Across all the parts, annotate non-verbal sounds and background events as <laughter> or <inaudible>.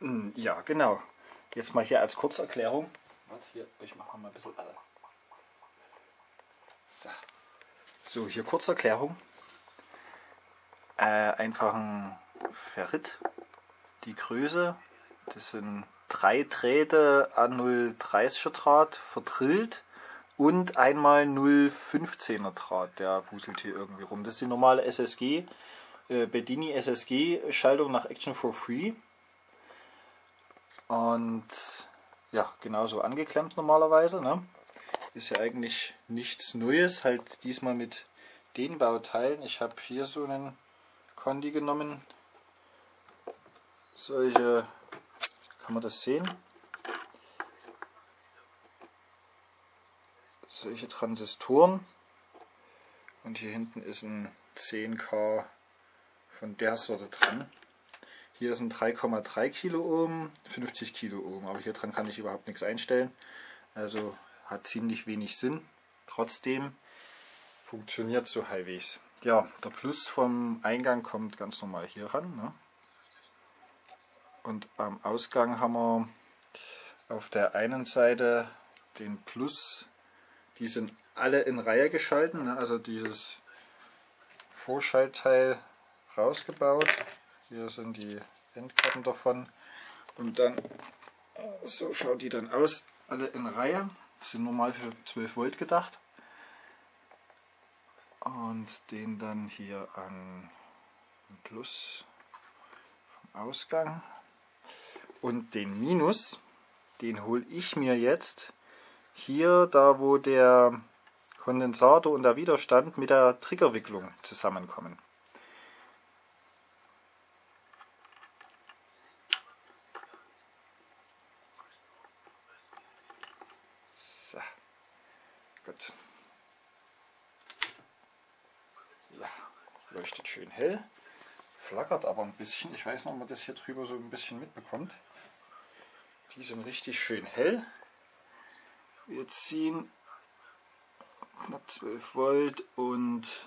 Hm, ja, genau. Jetzt mal hier als Kurzerklärung. Warte, hier, ich mache mal ein bisschen alle. So. so, hier Kurzerklärung. Äh, einfach ein Ferrit. Die Größe, das sind drei Drähte an 0,30er Draht verdrillt und einmal 0,15er Draht, der wuselt hier irgendwie rum. Das ist die normale SSG, äh, Bedini SSG Schaltung nach Action for Free. Und ja, genauso angeklemmt normalerweise. Ne? Ist ja eigentlich nichts Neues, halt diesmal mit den Bauteilen. Ich habe hier so einen Kondi genommen. Solche, kann man das sehen? Solche Transistoren. Und hier hinten ist ein 10K von der Sorte dran. Hier sind 3,3 Kilo Ohm, 50 Kilo Ohm, aber hier dran kann ich überhaupt nichts einstellen. Also hat ziemlich wenig Sinn. Trotzdem funktioniert so halbwegs. Ja, der Plus vom Eingang kommt ganz normal hier ran. Ne? Und am Ausgang haben wir auf der einen Seite den Plus. Die sind alle in Reihe geschalten, ne? also dieses Vorschaltteil rausgebaut. Hier sind die Endkarten davon. Und dann, so schaut die dann aus, alle in Reihe. Sind normal für 12 Volt gedacht. Und den dann hier an Plus vom Ausgang. Und den Minus, den hole ich mir jetzt hier, da wo der Kondensator und der Widerstand mit der Triggerwicklung zusammenkommen. Hell, flackert aber ein bisschen. Ich weiß nicht, ob man das hier drüber so ein bisschen mitbekommt. Die sind richtig schön hell. Wir ziehen knapp 12 Volt und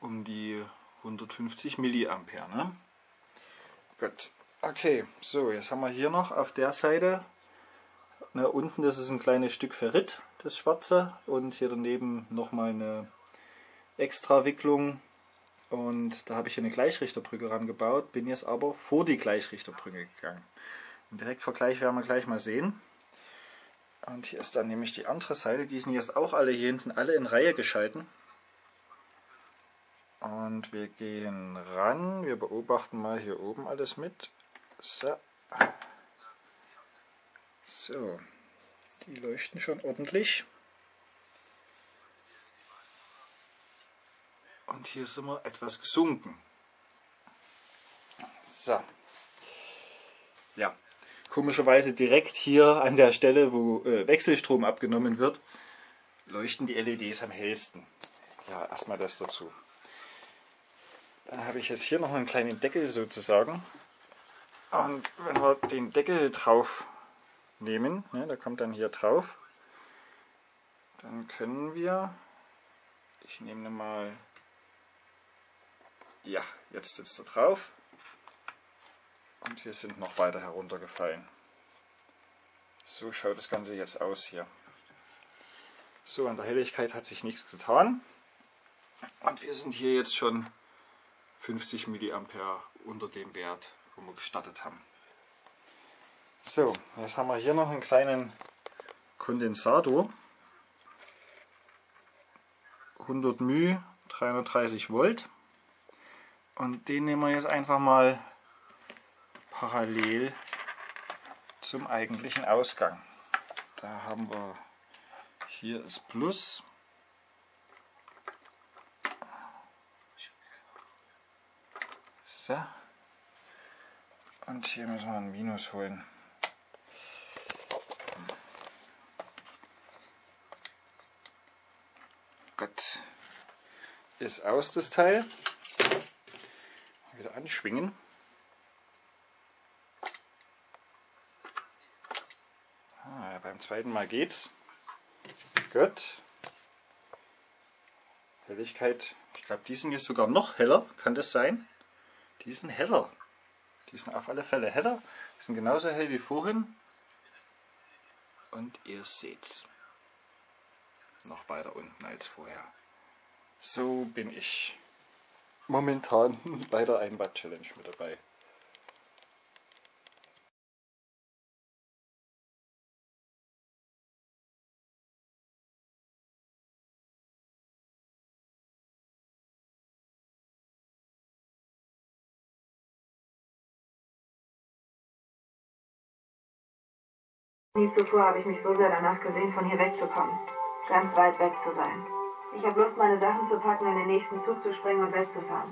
um die 150 Milliampere. Ne? Gut, okay, so jetzt haben wir hier noch auf der Seite, ne, unten das ist ein kleines Stück Ferrit, das schwarze, und hier daneben nochmal eine extra Wicklung und da habe ich hier eine Gleichrichterbrücke rangebaut, bin jetzt aber vor die Gleichrichterbrücke gegangen. Den Direktvergleich werden wir gleich mal sehen. Und hier ist dann nämlich die andere Seite, die sind jetzt auch alle hier hinten alle in Reihe geschalten. Und wir gehen ran, wir beobachten mal hier oben alles mit. So. So, die leuchten schon ordentlich. Und hier sind wir etwas gesunken. So. Ja, komischerweise direkt hier an der Stelle, wo äh, Wechselstrom abgenommen wird, leuchten die LEDs am hellsten. Ja, erstmal das dazu. Dann habe ich jetzt hier noch einen kleinen Deckel sozusagen. Und wenn wir den Deckel drauf nehmen, ne, der kommt dann hier drauf, dann können wir, ich nehme mal ja, jetzt sitzt er drauf und wir sind noch weiter heruntergefallen. So schaut das Ganze jetzt aus hier. So, an der Helligkeit hat sich nichts getan. Und wir sind hier jetzt schon 50 mA unter dem Wert, wo wir gestartet haben. So, jetzt haben wir hier noch einen kleinen Kondensator. 100 μ, 330 Volt. Und den nehmen wir jetzt einfach mal parallel zum eigentlichen Ausgang. Da haben wir hier das Plus. So. Und hier müssen wir ein Minus holen. Gut. Ist aus das Teil wieder anschwingen. Ah, beim zweiten Mal geht's. Gut. Helligkeit, ich glaube die sind jetzt sogar noch heller, kann das sein? Die sind heller. Die sind auf alle Fälle heller, die sind genauso hell wie vorhin. Und ihr seht's. Noch weiter unten als vorher. So bin ich momentan <laughs> bei der Einbad Challenge mit dabei. Nie zuvor habe ich mich so sehr danach gesehen, von hier wegzukommen. Ganz weit weg zu sein. Ich habe Lust, meine Sachen zu packen, in den nächsten Zug zu springen und wegzufahren.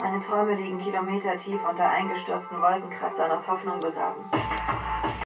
Meine Träume liegen kilometertief unter eingestürzten Wolkenkratzern aus Hoffnung begraben.